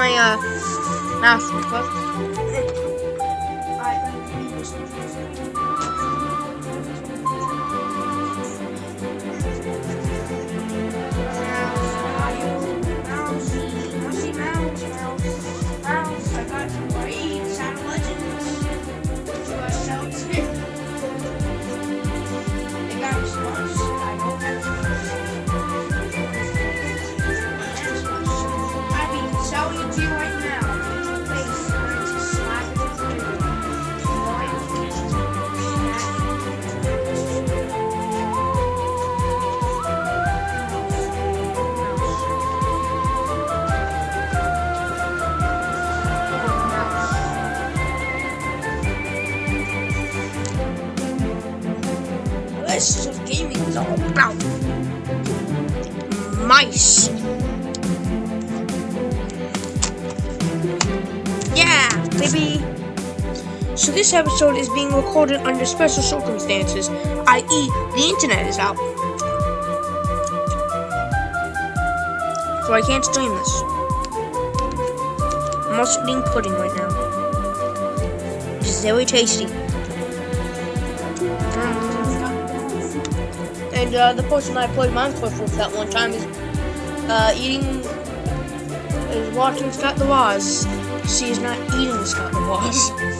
my uh, mouse Yeah, baby. So this episode is being recorded under special circumstances, i.e., the internet is out. So I can't stream this. I'm also eating pudding right now. Is very tasty. And uh, the person I played Minecraft with that one time is uh, eating, is watching Scott the Woz. She is not eating the Woz. Probably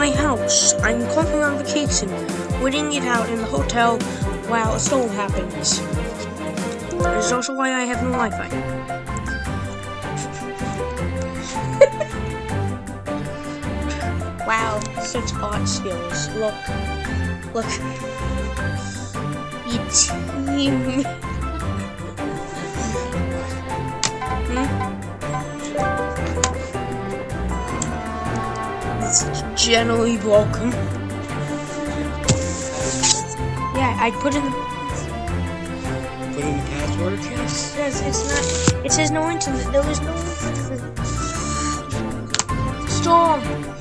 my house. I'm currently on vacation, waiting it out in the hotel while a storm happens. That is also why I have no Wi-Fi. wow, such art skills. Look, look. It's him. Generally broken. Yeah, I put in the Put in the password. Yes, yes, it's not. It says no internet. There was no storm.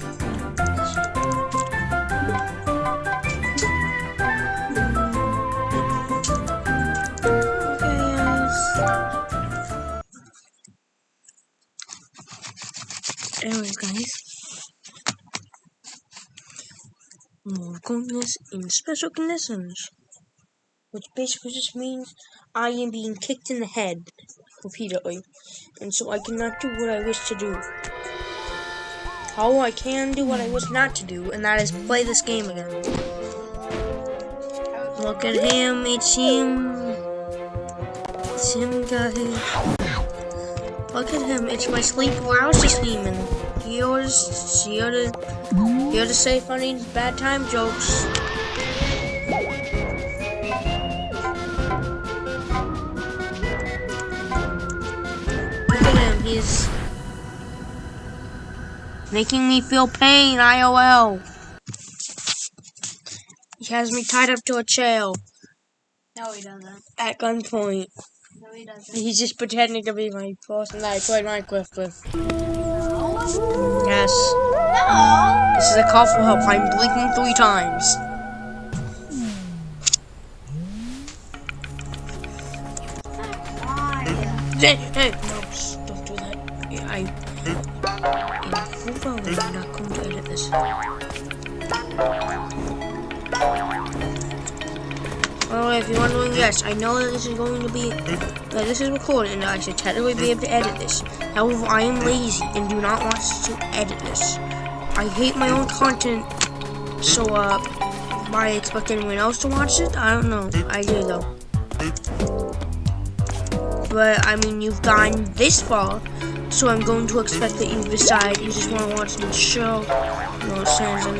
In special conditions which basically just means I am being kicked in the head repeatedly, and so I cannot do what I wish to do. How I can do what I wish not to do, and that is play this game again. Look at him, it's him. It's him, guys. Look at him, it's my sleep paralysis demon. Always, here to, here to say funny bad time jokes. Look at him, he's making me feel pain, IOL. He has me tied up to a chair No, he doesn't. at gunpoint. No, he doesn't. He's just pretending to be my person that I played Minecraft with. Yes. No. This is a call for help. I'm blinking three times. Hey, hey, no, don't do that. I. I'm not going to edit this. Way, if you're wondering, yes, I know that this is going to be, hmm? that this is recorded and I should technically be able to edit this. However, I am hmm? lazy and do not want to edit this. I hate my own hmm? content, so, uh, why I expect anyone else to watch it? I don't know. I do, though. But, I mean, you've gone this far, so I'm going to expect that you decide you just want to watch the show. You know,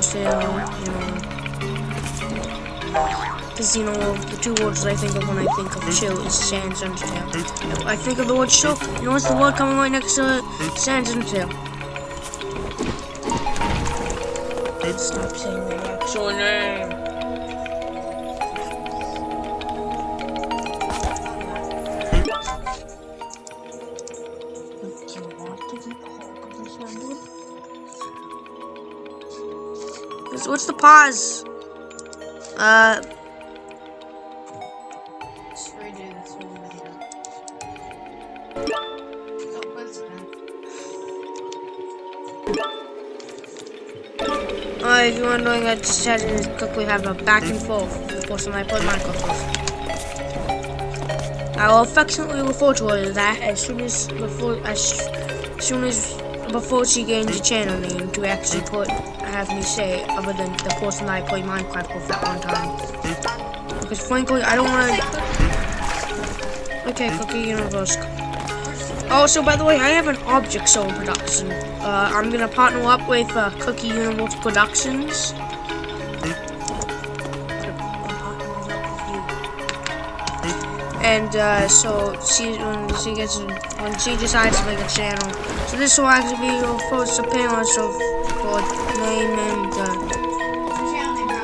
Tail, you know. Because, you know, the two words that I think of when I think of chill is Sans and Tail. I think of the word chill, you know what's the word coming right next to it? Sans Tail. Stop saying the actual name. What's- What's the pause? Uh, uh, if you're wondering, I just had to quickly have a back and forth with the person I play Minecraft with. I will affectionately refer to her as that as soon as before as soon as before she gains a channel name to actually put have me say other than the person that I play Minecraft with that one time. Because frankly, I don't want to. Okay, Cookie Universe. Also, by the way, I have an object soul production. Uh, I'm gonna partner up with uh, Cookie Universe Productions. And uh, so she when she gets when she decides to make a channel, so this will actually be your first appearance of for name and uh,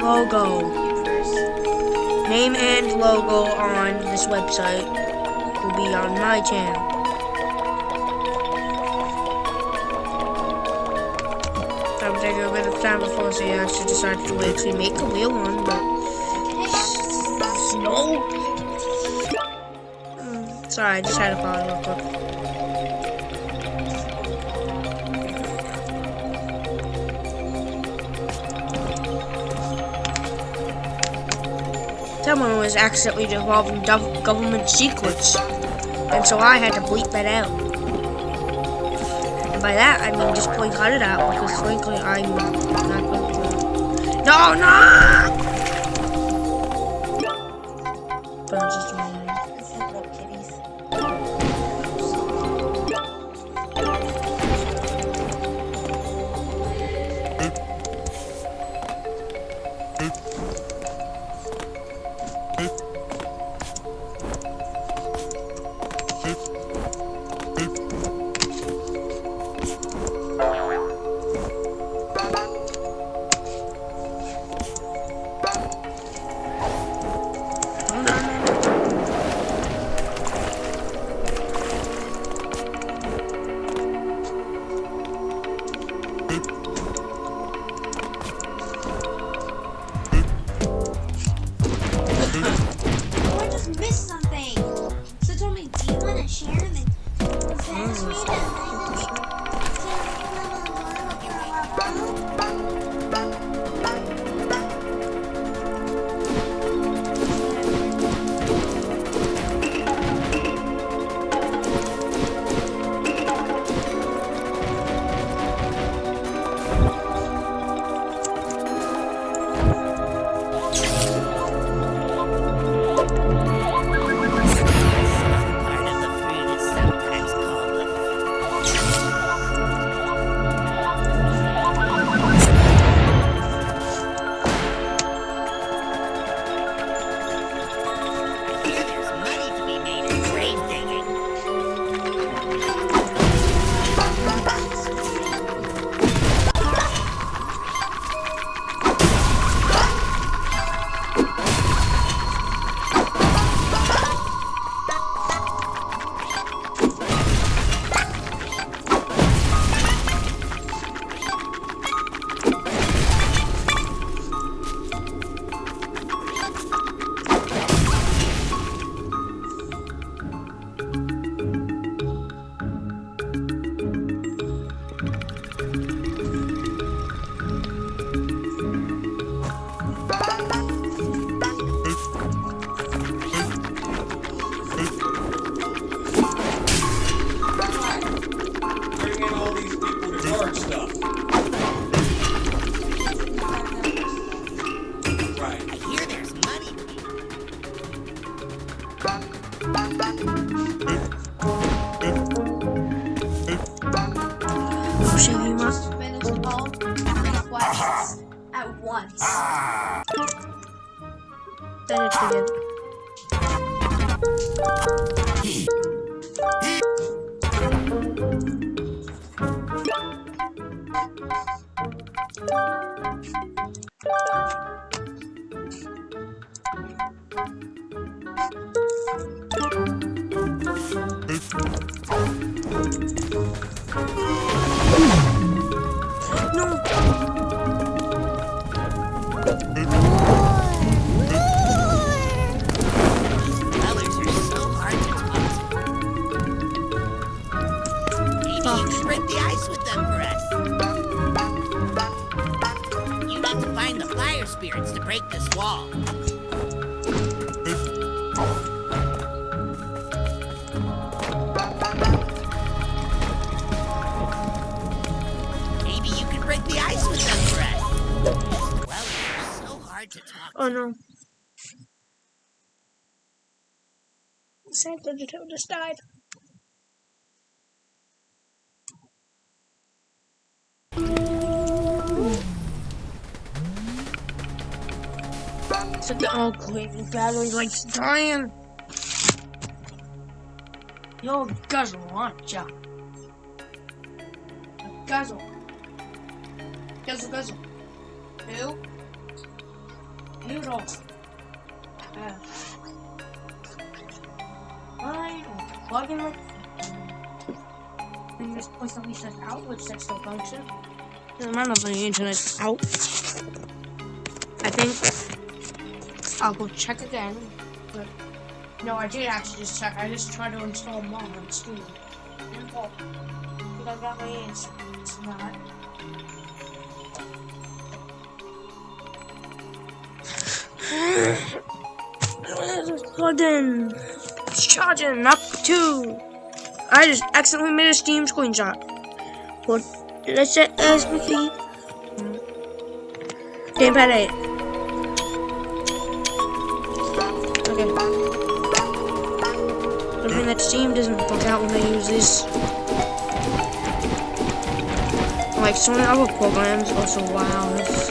Logo. Name and logo on this website will be on my channel. Take a bit of time before she actually decided to actually make a real one, but no. Mm, Sorry, I just had to pause real quick. Someone was accidentally involving gov- government secrets, and so I had to bleep that out. By that, I mean just plain cut it out because frankly, I'm not going to. No, no! No. Break this wall. Maybe you can break the ice with them us. Well, you're so hard to talk Oh no. Santa just died. Oh the battery light's dying. Yo, guzzle, aren't ya? Guzzle. Guzzle, guzzle. Who? Noodle. Uh, Fine, we'll plug in like and this place at least says out, which that still function. Matter if the internet's out. I think I'll go check again. But no, I did actually just check. I just tried to install mods too. But I got my answer. It's not. It's charging up two. I just accidentally made a Steam screenshot. What? Let's set as we keep. Gamepad 8. Steam doesn't bug out when I use this. Like so many other programs also wow.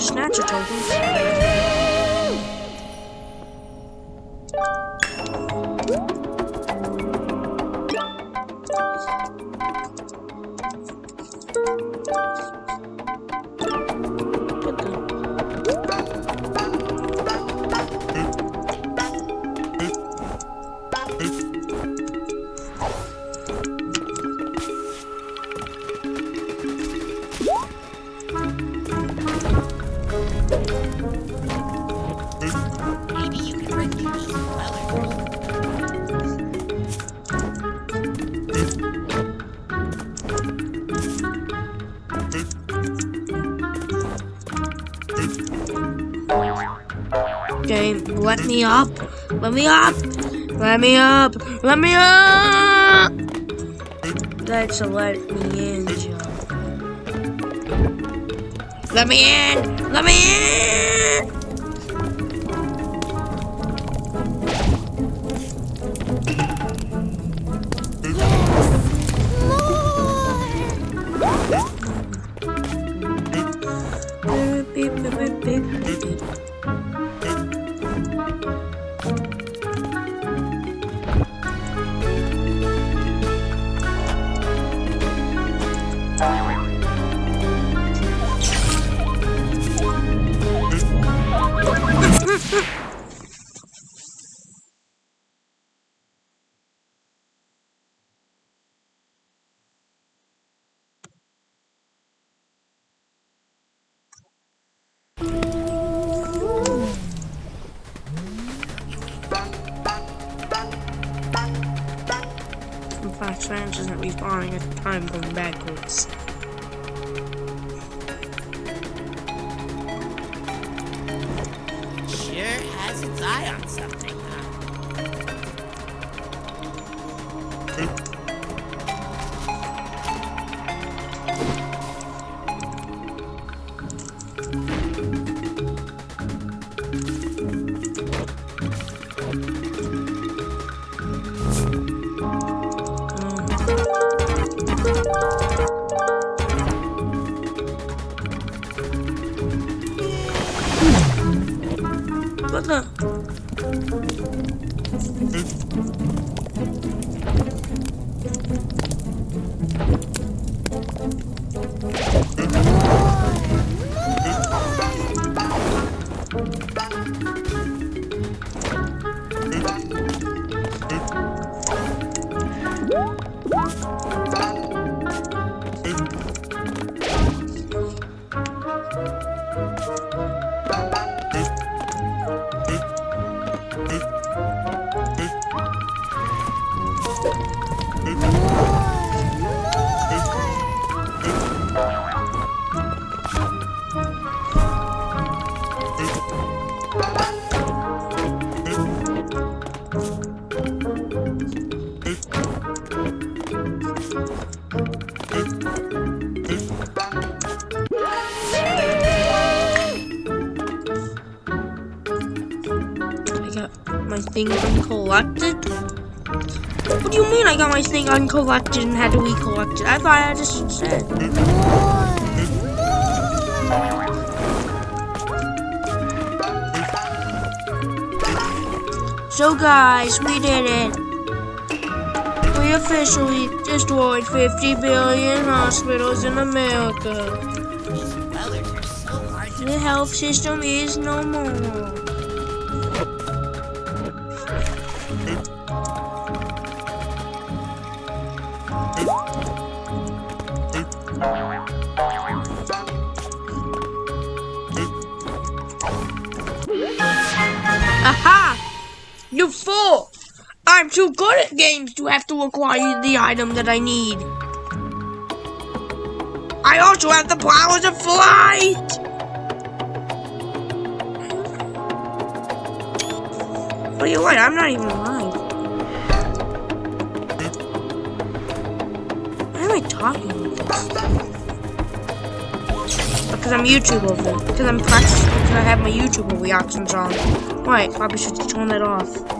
Snatch your tokens. Me up. Let me up. Let me up. Let me up. That's a let me in. Let me in. Let me in. Thing uncollected? What do you mean I got my thing uncollected and had to recollect it? I thought I just said. So guys, we did it. We officially destroyed 50 billion hospitals in America. These dwellers are so hard to The health system is no more. Aha! You fool! I'm too good at games to have to acquire the item that I need. I also have the powers of flight! But you're I'm not even alive. Why am I talking? Because I'm YouTube over. Because I'm practicing. Because I have my YouTube reactions on. Right, probably should turn that off.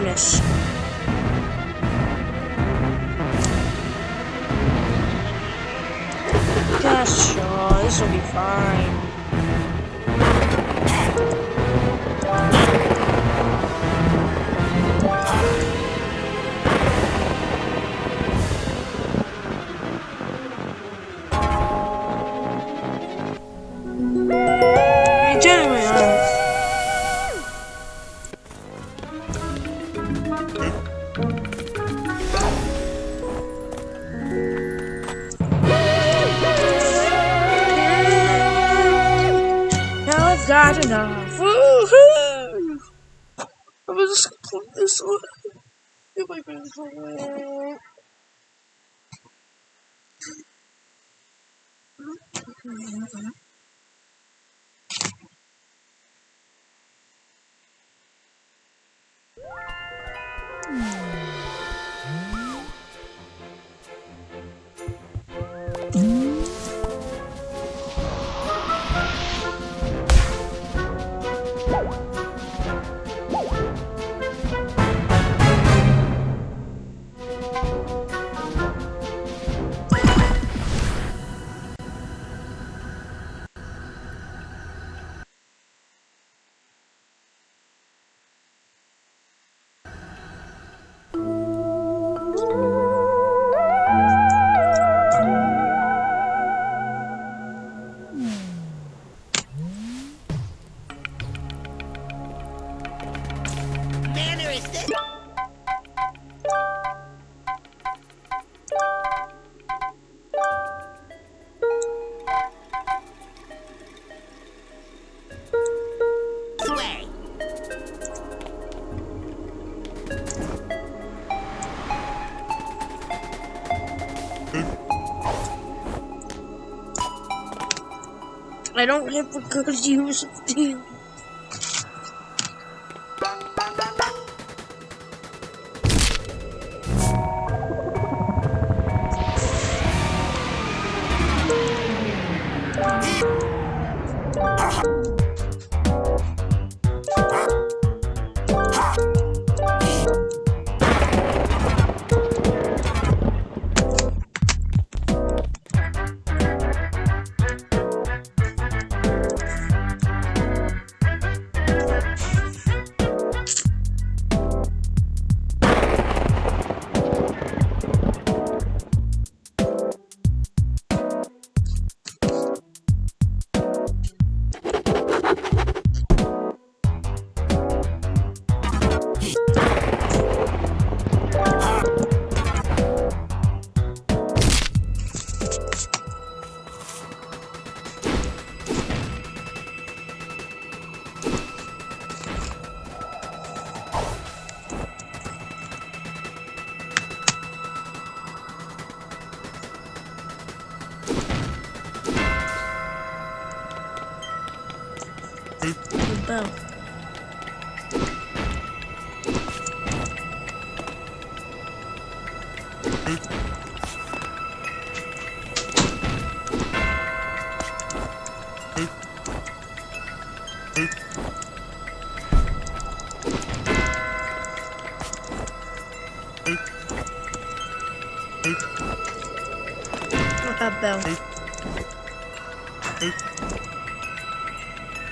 We'll I don't have a good use of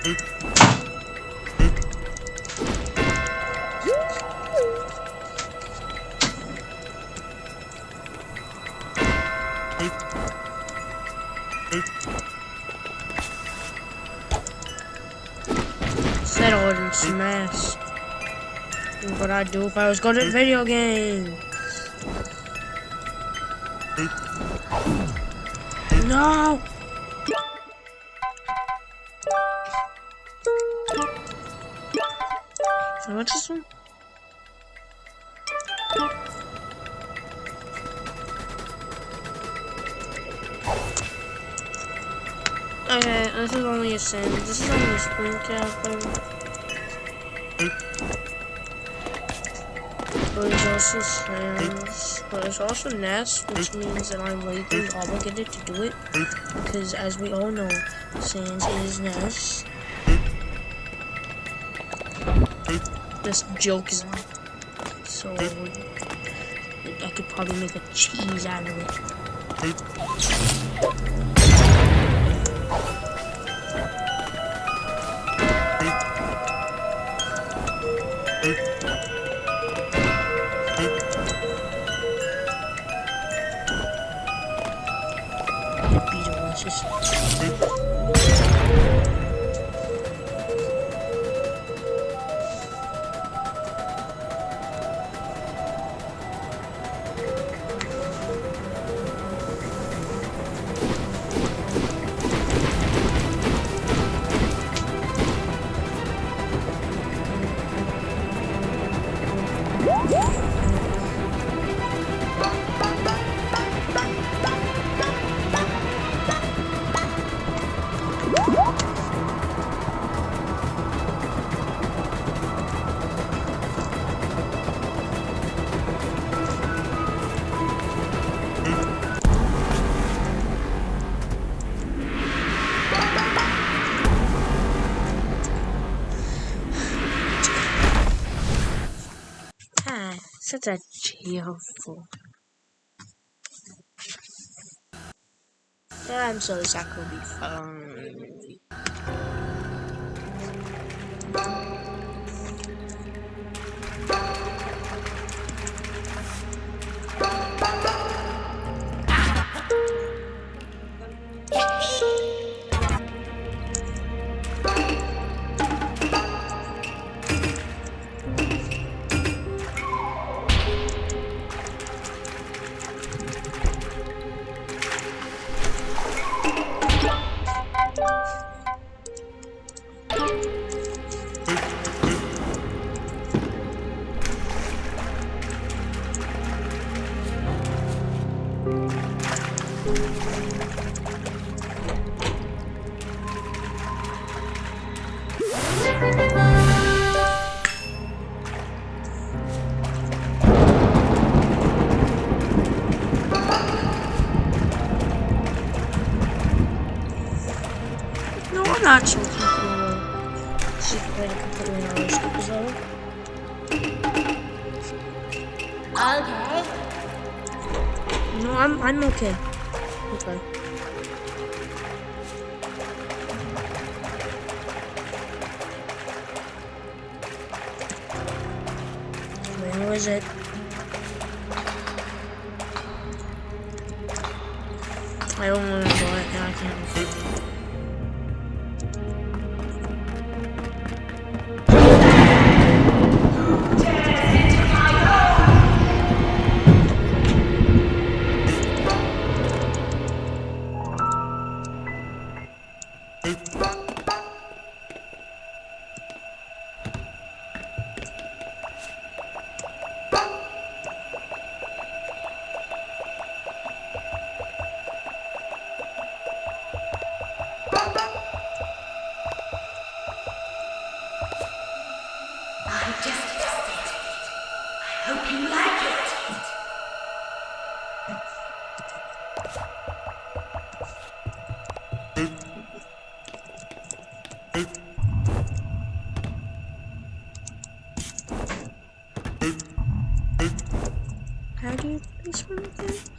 Said I wouldn't smash. What I'd do if I was good at video games. No! Sin. This is only a sprint cap, but it's also Sans, but it's also Ness, which means that I'm legally obligated to do it, because as we all know, Sans is Ness. This joke is so I could probably make a cheese out of it. Such a cheerful. Yeah, I'm sorry, that will be fun. Okay. No, I'm I'm okay. Okay. Where was it? I don't want to go it now. I can't. How do you finish one?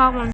Problem.